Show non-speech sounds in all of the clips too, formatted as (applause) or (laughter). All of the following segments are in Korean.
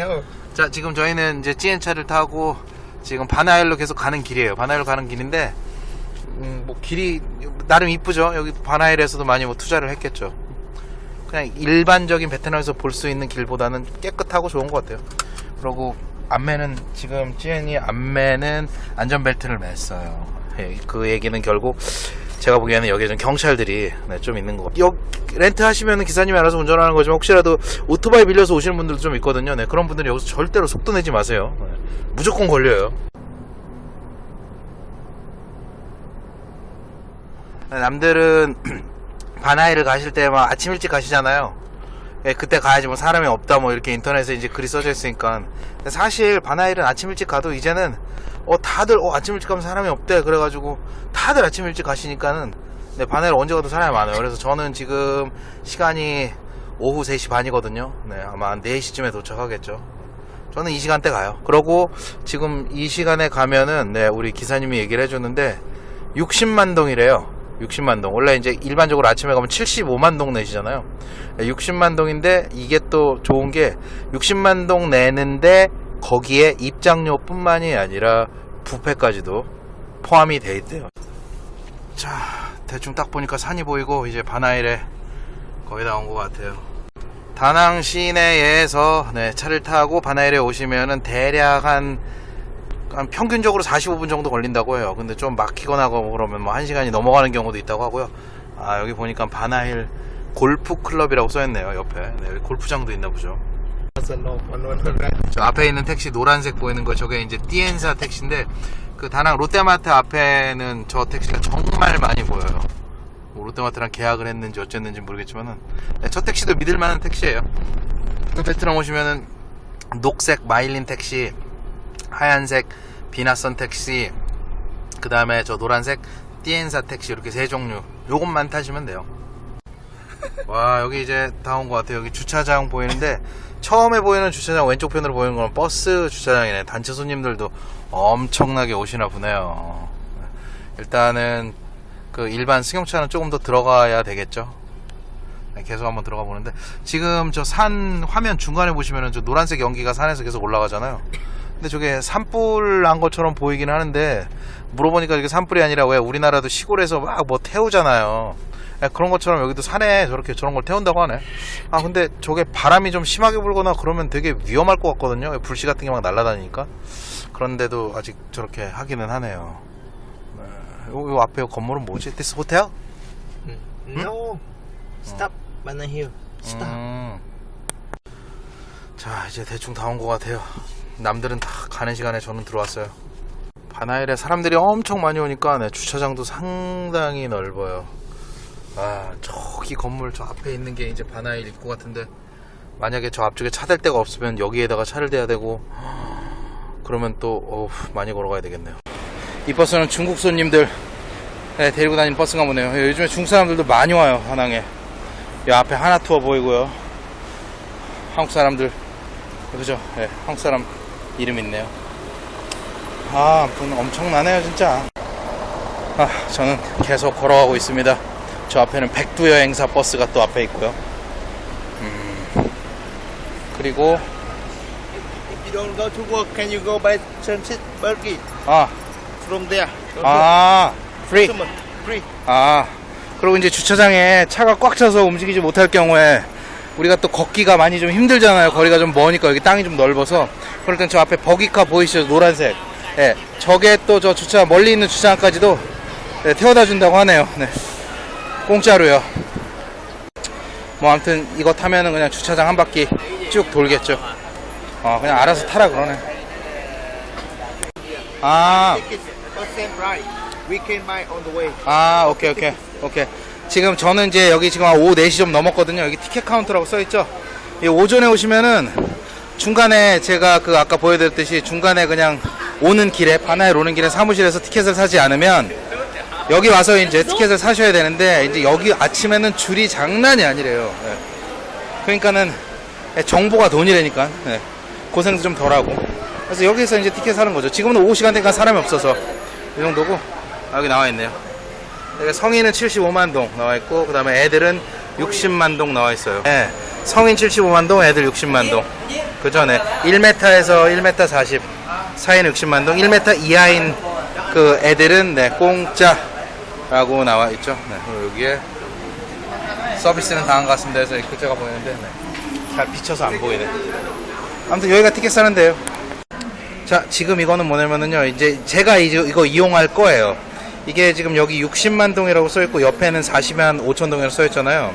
No. 자 지금 저희는 이제 찌엔차를 타고 지금 바나일로 계속 가는 길이에요. 바나일로 가는 길인데 음, 뭐 길이 나름 이쁘죠? 여기 바나일에서도 많이 뭐 투자를 했겠죠. 그냥 일반적인 베트남에서 볼 수 있는 길보다는 깨끗하고 좋은 것 같아요. 그리고 안매는 지금 찌엔이 안매는 안전벨트를 맸어요. 예, 그 얘기는 결국 제가 보기에는 여기에 좀 경찰들이 네, 좀 있는 것 같아요. 여- 렌트 하시면 기사님이 알아서 운전하는 거지만 혹시라도 오토바이 빌려서 오시는 분들도 좀 있거든요. 네, 그런 분들이 여기서 절대로 속도 내지 마세요. 네, 무조건 걸려요. 네, 남들은 (clears throat) 바나이를 가실 때 막 아침 일찍 가시잖아요. 예, 그때 가야지 뭐 사람이 없다 뭐 이렇게 인터넷에 이제 글이 써져 있으니까. 사실 바나일은 아침 일찍 가도 이제는 어 다들 어 아침 일찍 가면 사람이 없대 그래가지고 다들 아침 일찍 가시니까는 네, 바나일 언제 가도 사람이 많아요. 그래서 저는 지금 시간이 오후 3시 반이거든요. 네, 아마 한 4시쯤에 도착하겠죠. 저는 이 시간대 가요. 그러고 지금 이 시간에 가면은 네, 우리 기사님이 얘기를 해줬는데 60만 동이래요. 60만 동. 원래 이제 일반적으로 아침에 가면 75만 동 내시잖아요. 60만 동인데 이게 또 좋은 게 60만 동 내는데 거기에 입장료 뿐만이 아니라 부페까지도 포함이 돼 있대요. 자, 대충 딱 보니까 산이 보이고 이제 바나일에 거의 다 온 것 같아요. 다낭 시내에서 네, 차를 타고 바나일에 오시면은 대략 한, 한 평균적으로 45분 정도 걸린다고 해요. 근데 좀 막히거나 뭐 그러면 뭐 1시간이 넘어가는 경우도 있다고 하고요. 아, 여기 보니까 바나일 골프 클럽이라고 써있네요, 옆에. 네, 골프장도 있나 보죠. 저 앞에 있는 택시 노란색 보이는 거 저게 이제 띠엔사 택시인데 그 다낭 롯데마트 앞에는 저 택시가 정말 많이 보여요. 뭐 롯데마트랑 계약을 했는지 어쨌는지 모르겠지만은 네, 저 택시도 믿을 만한 택시예요. 또 베트남 오시면은 녹색 마일린 택시, 하얀색 비나선 택시, 그 다음에 저 노란색 띠엔사 택시 이렇게 세 종류. 요것만 타시면 돼요. 와 여기 이제 다 온 것 같아요. 여기 주차장 보이는데 처음에 보이는 주차장 왼쪽 편으로 보이는 건 버스 주차장이네. 단체 손님들도 엄청나게 오시나 보네요. 일단은 그 일반 승용차는 조금 더 들어가야 되겠죠? 네, 계속 한번 들어가 보는데 지금 저 산 화면 중간에 보시면은 저 노란색 연기가 산에서 계속 올라가잖아요 근데 저게 산불 난 것처럼 보이긴 하는데 물어보니까 이게 산불이 아니라 왜 우리나라도 시골에서 막 뭐 태우잖아요 예, 그런 것처럼 여기도 산에 저렇게 저런 걸 태운다고 하네. 아 근데 저게 바람이 좀 심하게 불거나 그러면 되게 위험할 것 같거든요. 불씨 같은 게 막 날아다니니까. 그런데도 아직 저렇게 하기는 하네요. 네, 요, 요 앞에 건물은 뭐지? This hotel? No. Stop. Banana Hill. Stop. 음. 자 이제 대충 다 온 것 같아요. 남들은 다 가는 시간에 저는 들어왔어요. 바나일에 사람들이 엄청 많이 오니까 네, 주차장도 상당히 넓어요. 아 저기 건물 저 앞에 있는 게 이제 바나일 입구 같은데 만약에 저 앞쪽에 차 댈 데가 없으면 여기에다가 차를 대야 되고 그러면 또 어우, 많이 걸어가야 되겠네요. 이 버스는 중국 손님들 네, 데리고 다니는 버스가 보네요. 요즘에 중국 사람들도 많이 와요 다낭에. 이 앞에 하나 투어 보이고요. 한국 사람들 그죠? 네, 한국 사람 이름 있네요. 아, 아무튼 엄청나네요 진짜. 아, 저는 계속 걸어가고 있습니다. 저 앞에는 백두 여행사 버스가 또 앞에 있고요. 음, 그리고 If you don't go to work, can you go by transit Burgi 아, from there? 아, free. Free. 아, 그리고 이제 주차장에 차가 꽉 차서 움직이지 못할 경우에 우리가 또 걷기가 많이 좀 힘들잖아요. 거리가 좀 머니까 여기 땅이 좀 넓어서. 그럴 땐 저 앞에 버기카 보이시죠? 노란색. 예. 저게 또 저 주차, 멀리 있는 주차장까지도 네, 태워다 준다고 하네요. 네. 공짜로요. 뭐 아무튼 이거 타면은 그냥 주차장 한 바퀴 쭉 돌겠죠. 어, 그냥 알아서 타라 그러네. 아. 아, 오케이, 오케이, 오케이. 지금 저는 이제 여기 지금 한 오후 4시 좀 넘었거든요. 여기 티켓 카운터라고 써 있죠. 이 오전에 오시면은 중간에 제가 그 아까 보여드렸듯이 중간에 그냥 오는 길에, 바나에 오는 길에 사무실에서 티켓을 사지 않으면 여기 와서 이제 티켓을 사셔야 되는데 이제 여기 아침에는 줄이 장난이 아니래요. 예. 그러니까는 정보가 돈이라니까. 예. 고생도 좀 덜하고. 그래서 여기서 이제 티켓 사는 거죠. 지금은 오후 시간대니까 사람이 없어서 이 정도고 아, 여기 나와 있네요. 성인은 75만 동 나와 있고 그 다음에 애들은 60만 동 나와 있어요. 예. 성인 75만 동, 애들 60만 동. 그죠? 네. 1m에서 1m 40 사이는 60만 동, 1m 이하인 그 애들은 네, 공짜라고 나와 있죠. 네. 그리고 여기에 서비스는 것 같습니다. 이 글자가 보이는데 네. 잘 비쳐서 안 보이네. 아무튼 여기가 티켓 사는데요. 자, 지금 이거는 뭐냐면은요, 이제 제가 이제 이거 이용할 거예요. 이게 지금 여기 60만 동이라고 써있고 옆에는 40만 5천 동이라고 써있잖아요.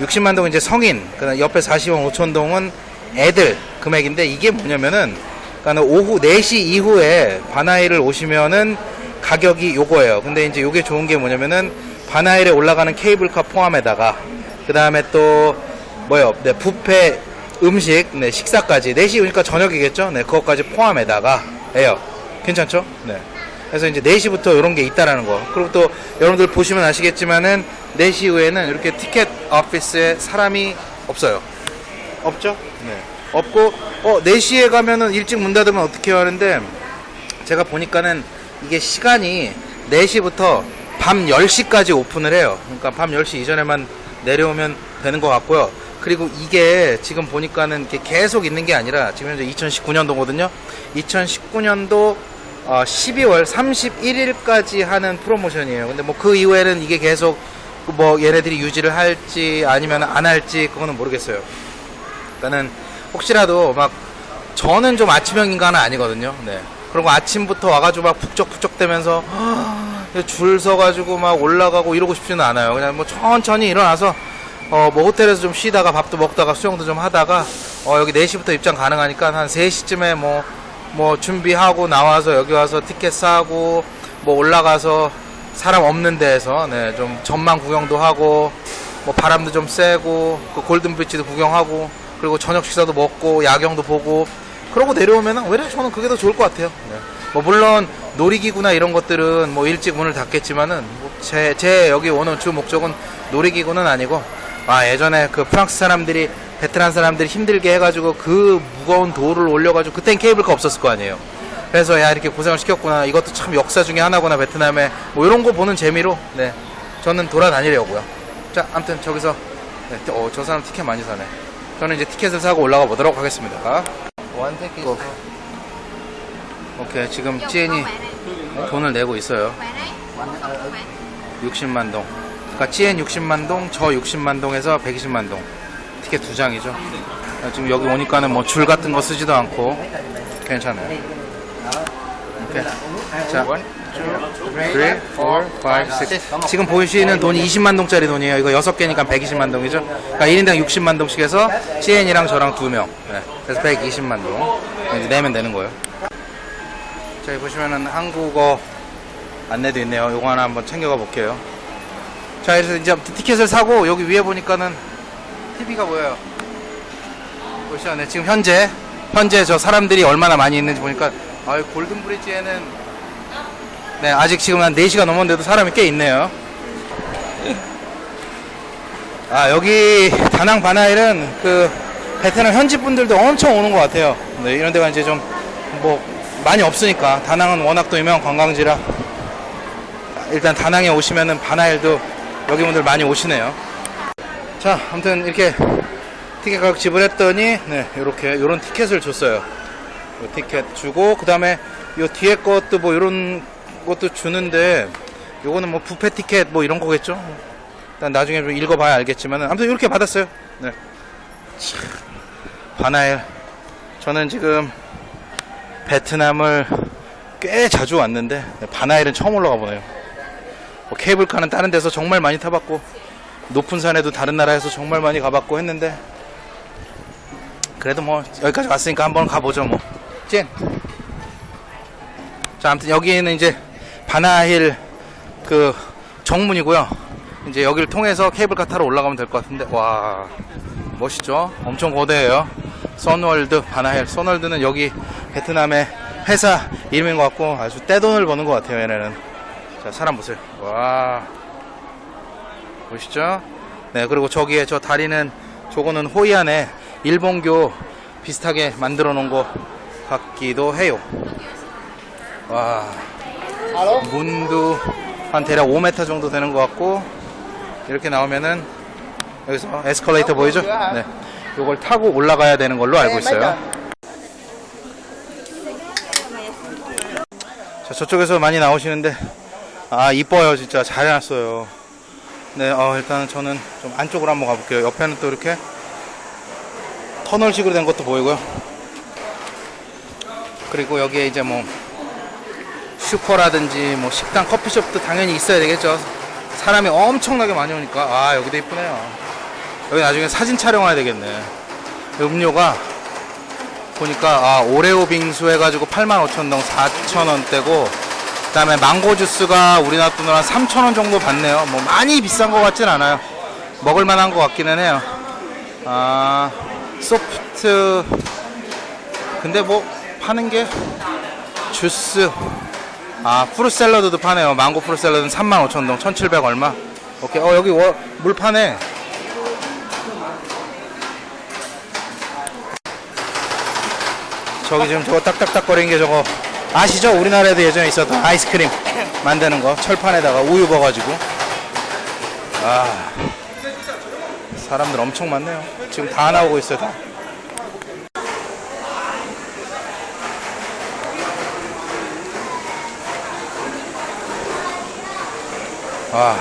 60만 동은 이제 성인, 그다음 옆에 40만 5천 동은 애들 금액인데 이게 뭐냐면은 그러니까 오후 4시 이후에 바나이를 오시면은 가격이 요거예요. 근데 이제 요게 좋은 게 뭐냐면은 바나일에 올라가는 케이블카 포함에다가 그 다음에 또 뭐요? 네, 뷔페 음식, 네, 식사까지 4시 오니까 저녁이겠죠? 네, 그것까지 포함에다가 해요. 괜찮죠? 네. 그래서 이제 4시부터 이런 게 있다라는 거. 그리고 또 여러분들 보시면 아시겠지만은 4시 이후에는 이렇게 티켓 오피스에 사람이 없어요. 없죠? 네. 없고 어 4시에 가면은 일찍 문 닫으면 어떻게 하는데 제가 보니까는 이게 시간이 4시부터 밤 10시까지 오픈을 해요. 그러니까 밤 10시 이전에만 내려오면 되는 것 같고요. 그리고 이게 지금 보니까는 계속 있는 게 아니라 지금 현재 2019년도거든요. 2019년도 12월 31일까지 하는 프로모션이에요. 근데 뭐 그 이후에는 이게 계속 뭐 얘네들이 유지를 할지 아니면 안 할지 그거는 모르겠어요. 그러니까는 혹시라도 막 저는 좀 아침형 인간은 아니거든요. 네. 그리고 아침부터 와가지고 막 북적북적 대면서 줄 서가지고 막 올라가고 이러고 싶지는 않아요. 그냥 뭐 천천히 일어나서 어 뭐 호텔에서 좀 쉬다가 밥도 먹다가 수영도 좀 하다가 어 여기 4시부터 입장 가능하니까 한 3시쯤에 뭐 뭐 준비하고 나와서 여기 와서 티켓 사고 뭐 올라가서 사람 없는 데에서 네, 좀 전망 구경도 하고 뭐 바람도 좀 쐬고 그 골든 브릿지도 구경하고 그리고 저녁 식사도 먹고 야경도 보고 그러고 내려오면 은 오히려 저는 그게 더 좋을 것 같아요. 네. 뭐 물론 놀이기구나 이런 것들은 뭐 일찍 문을 닫겠지만은 제, 제 여기 오는 주 목적은 놀이기구는 아니고 아 예전에 그 프랑스 사람들이 베트남 사람들이 힘들게 해가지고 그 무거운 돌을 올려가지고 그땐 케이블카 없었을 거 아니에요. 그래서 야 이렇게 고생을 시켰구나 이것도 참 역사 중에 하나구나 베트남에 뭐 이런 거 보는 재미로 네 저는 돌아다니려고요. 자 아무튼 저기서 네, 어, 저 사람 티켓 많이 사네. 저는 이제 티켓을 사고 올라가 보도록 하겠습니다. Ticket. 고. 오케이 지금 찌엔이 돈을 내고 있어요. 60만 동. 그러니까 찌엔 60만 동, 저 60만 동에서 120만 동. 티켓 두 장이죠. 아, 지금 여기 오니까는 뭐 줄 같은 거 쓰지도 않고 괜찮아요. 오케이. 자, 3, 4, 5, 6. 지금 보이시는 돈이 20만 동짜리 돈이에요. 이거 6개니까 120만 동이죠. 그러니까 1인당 60만 동씩 해서 찌엔이랑 저랑 두 명. 네. 그래서 120만 동. 이제 내면 되는 거예요. 자, 여기 보시면은 한국어 안내도 있네요. 요거 하나 한번 챙겨가 볼게요. 자, 그래서 이제 티켓을 사고 여기 위에 보니까는 TV가 보여요. 보시죠. 네, 지금 현재 현재 저 사람들이 얼마나 많이 있는지 보니까 아, 골든 브릿지에는 네, 아직 지금 한 4시가 넘었는데도 사람이 꽤 있네요. 아, 여기 다낭 바나일은 그 베트남 현지 분들도 엄청 오는 것 같아요. 네, 이런 데가 이제 좀 뭐 많이 없으니까 다낭은 워낙 또 유명한 관광지라 일단 다낭에 오시면은 바나일도 여기 분들 많이 오시네요. 자, 아무튼 이렇게 티켓 가격 지불했더니 네, 요렇게 요런 티켓을 줬어요. 요 티켓 주고 그다음에 요 뒤에 것도 뭐 요런 것도 주는데 요거는 뭐 부페 티켓 뭐 이런 거겠죠? 일단 나중에 좀 읽어봐야 알겠지만은 아무튼 이렇게 받았어요. 네. 참, 바나일 저는 지금 베트남을 꽤 자주 왔는데 네, 바나일은 처음 올라가 보네요. 뭐 케이블카는 다른 데서 정말 많이 타봤고 높은 산에도 다른 나라에서 정말 많이 가봤고 했는데 그래도 뭐 여기까지 왔으니까 한번 가보죠 뭐. 찐. 자, 아무튼 여기는 이제 바나힐 그 정문이고요. 이제 여기를 통해서 케이블카 타러 올라가면 될 것 같은데 와 멋있죠? 엄청 거대해요. 선월드 바나힐. 선월드는 여기 베트남의 회사 이름인 것 같고 아주 떼돈을 버는 것 같아요. 얘네는. 자, 사람 보세요. 와 보시죠? 네, 그리고 저기에 저 다리는 저거는 호이안에 일본교 비슷하게 만들어 놓은 것 같기도 해요. 와, 문도 한 대략 5m 정도 되는 것 같고 이렇게 나오면은 여기서 에스컬레이터 보이죠? 네. 이걸 타고 올라가야 되는 걸로 알고 있어요. 자, 저쪽에서 많이 나오시는데 아 이뻐요 진짜 잘 해놨어요. 네, 어, 일단은 저는 좀 안쪽으로 한번 가볼게요. 옆에는 또 이렇게 터널식으로 된 것도 보이고요. 그리고 여기에 이제 뭐 슈퍼라든지 뭐 식당, 커피숍도 당연히 있어야 되겠죠. 사람이 엄청나게 많이 오니까, 아, 여기도 이쁘네요. 여기 나중에 사진 촬영해야 되겠네. 음료가 보니까 아, 오레오 빙수 해가지고 85,000동 4,000원대고 그 다음에 망고 주스가 우리나라 돈으로 한 3,000원 정도 받네요. 뭐 많이 비싼 것 같진 않아요. 먹을 만한 것 같기는 해요. 아 소프트 근데 뭐 파는 게 주스 아 fruit 샐러드도 파네요. 망고 fruit 샐러드는 35,000동 1,700 얼마. 오케이 어 여기 워- 물 파네. 저기 지금 저거 딱딱딱거리는 게 저거 아시죠? 우리나라에도 예전에 있었던 아이스크림 만드는 거 철판에다가 우유 부어가지고 아 사람들 엄청 많네요 지금 다 나오고 있어요 다 아,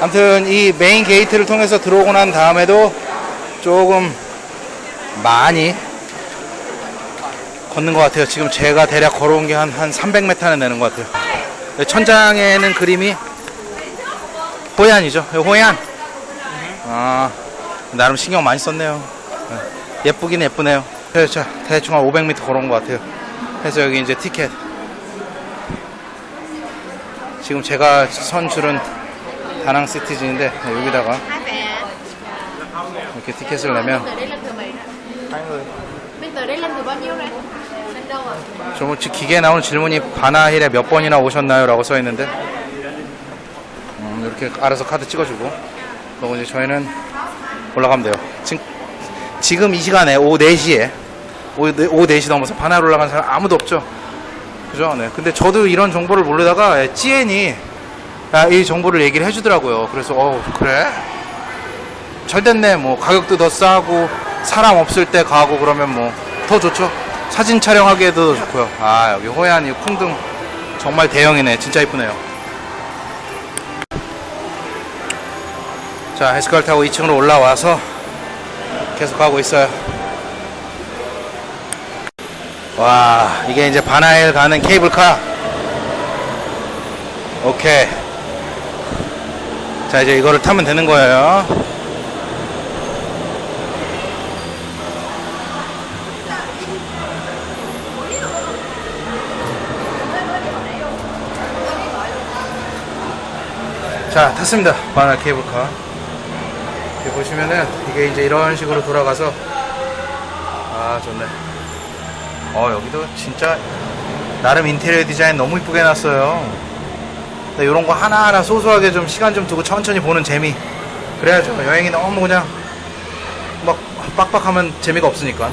아무튼 이 main gate를 통해서 들어오고 난 다음에도 조금 많이 걷는 것 같아요. 지금 제가 대략 걸어온 게 한 한 300m는 되는 것 같아요. 네, 천장에는 그림이 호얀이죠. 네, 호얀. 아 나름 신경 많이 썼네요. 네, 예쁘긴 예쁘네요. 네, 자 대충 한 500m 걸어온 것 같아요. 그래서 여기 이제 티켓. 지금 제가 선 줄은 다낭 시티즌인데 네, 여기다가 이렇게 티켓을 내면 저 뭐, 지- 기계에 나오는 질문이 바나힐에 몇 번이나 오셨나요? 라고 써 있는데 음, 이렇게 알아서 카드 찍어주고 그리고 이제 저희는 올라가면 돼요 지금, 지금 이 시간에 오후 4시에 오후, 네- 오후 4시 넘어서 바나힐 올라간 사람 아무도 없죠 그죠? 네. 근데 저도 이런 정보를 모르다가 예, GN이 아, 이 정보를 얘기를 해주더라고요. 그래서 어 그래? 잘 됐네. 뭐 가격도 더 싸고 사람 없을 때 가고 그러면 뭐 더 좋죠. 사진 촬영하기에도 좋고요. 아 여기 호얀 이 콩등 정말 대형이네. 진짜 이쁘네요. 자 에스컬 타고 2층으로 올라와서 계속 가고 있어요 와 이게 이제 바나일 가는 케이블카? 오케이. 자 이제 이거를 타면 되는 거예요. 자 탔습니다. 바나 케이블카. 이렇게 보시면은 이게 이제 이런 식으로 돌아가서 아 좋네 어 여기도 진짜 나름 인테리어 디자인 너무 이쁘게 해놨어요. 이런 거 하나하나 소소하게 좀 시간 좀 두고 천천히 보는 재미. 그래야죠. 여행이 너무 그냥 막 빡빡하면 재미가 없으니까